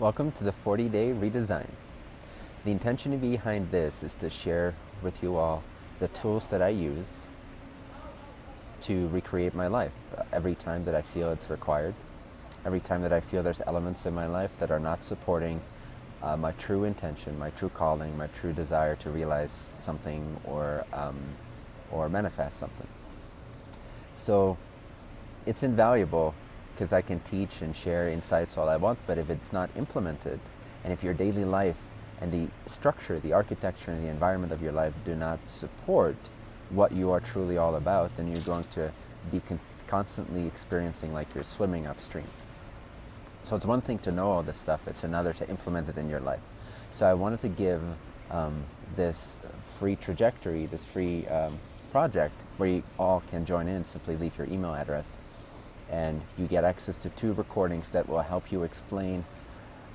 Welcome to the 40 day redesign. The intention behind this is to share with you all the tools that I use to recreate my life every time that I feel it's required, every time that I feel there's elements in my life that are not supporting uh, my true intention, my true calling, my true desire to realize something or, um, or manifest something. So it's invaluable because I can teach and share insights all I want, but if it's not implemented, and if your daily life and the structure, the architecture, and the environment of your life do not support what you are truly all about, then you're going to be con constantly experiencing like you're swimming upstream. So it's one thing to know all this stuff, it's another to implement it in your life. So I wanted to give um, this free trajectory, this free um, project where you all can join in, simply leave your email address and you get access to two recordings that will help you explain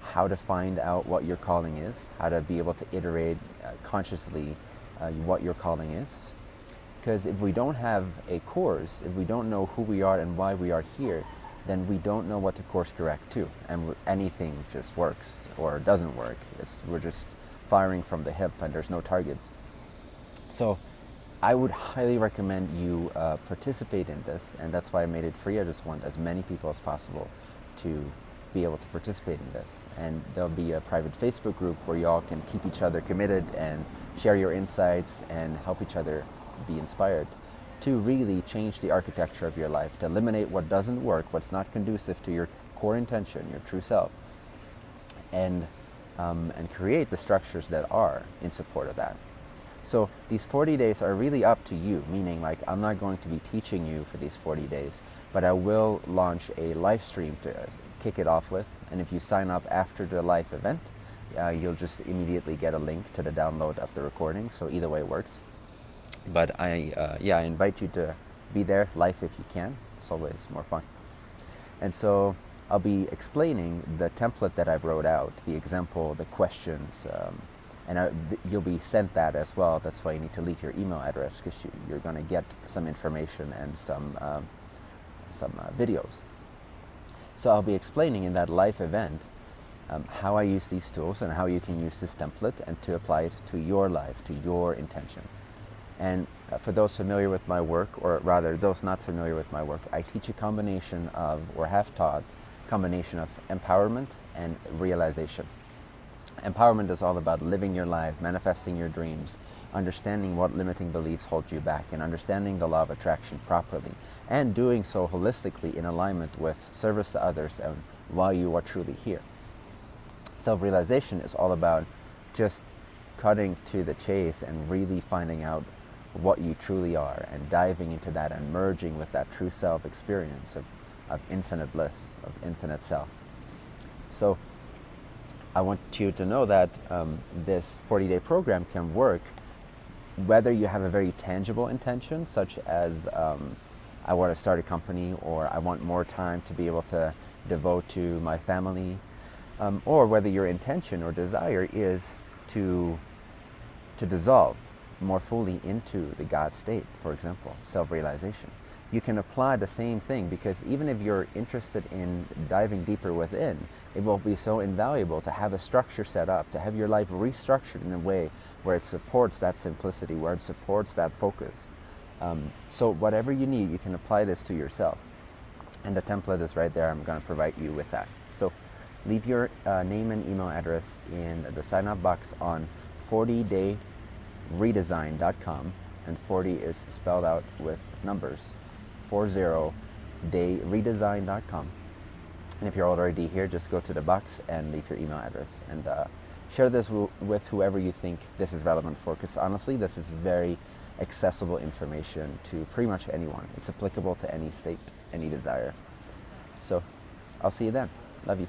how to find out what your calling is, how to be able to iterate uh, consciously uh, what your calling is. Because if we don't have a course, if we don't know who we are and why we are here, then we don't know what to course correct to. And anything just works or doesn't work. It's, we're just firing from the hip and there's no targets. So I would highly recommend you uh, participate in this, and that's why I made it free. I just want as many people as possible to be able to participate in this. And there'll be a private Facebook group where y'all can keep each other committed and share your insights and help each other be inspired to really change the architecture of your life, to eliminate what doesn't work, what's not conducive to your core intention, your true self, and, um, and create the structures that are in support of that. So these 40 days are really up to you, meaning like I'm not going to be teaching you for these 40 days, but I will launch a live stream to kick it off with. And if you sign up after the live event, uh, you'll just immediately get a link to the download of the recording. So either way works. But I, uh, yeah, I invite you to be there live if you can. It's always more fun. And so I'll be explaining the template that I wrote out, the example, the questions, um, and uh, you'll be sent that as well. That's why you need to leave your email address because you, are going to get some information and some um, some uh, videos. So I'll be explaining in that live event um, how I use these tools and how you can use this template and to apply it to your life, to your intention. And uh, for those familiar with my work, or rather those not familiar with my work, I teach a combination of, or have taught, combination of empowerment and realization. Empowerment is all about living your life, manifesting your dreams, understanding what limiting beliefs hold you back, and understanding the law of attraction properly, and doing so holistically in alignment with service to others and why you are truly here. Self-realization is all about just cutting to the chase and really finding out what you truly are and diving into that and merging with that true self experience of, of infinite bliss, of infinite self. So I want you to know that um, this 40-day program can work whether you have a very tangible intention, such as um, I want to start a company or I want more time to be able to devote to my family, um, or whether your intention or desire is to, to dissolve more fully into the God state, for example, self-realization. You can apply the same thing because even if you're interested in diving deeper within, it will be so invaluable to have a structure set up, to have your life restructured in a way where it supports that simplicity, where it supports that focus. Um, so whatever you need, you can apply this to yourself. And the template is right there. I'm going to provide you with that. So leave your uh, name and email address in the sign-up box on 40dayredesign.com. And 40 is spelled out with numbers. 40dayredesign.com. And if you're already here, just go to the box and leave your email address. And uh, share this with whoever you think this is relevant for, because honestly, this is very accessible information to pretty much anyone. It's applicable to any state, any desire. So I'll see you then. Love you.